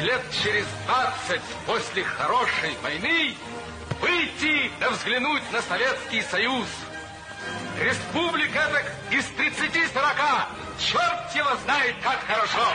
лет через 20 после хорошей войны выйти да взглянуть на Советский Союз. Республика так из 30-40. Черт его знает, как хорошо.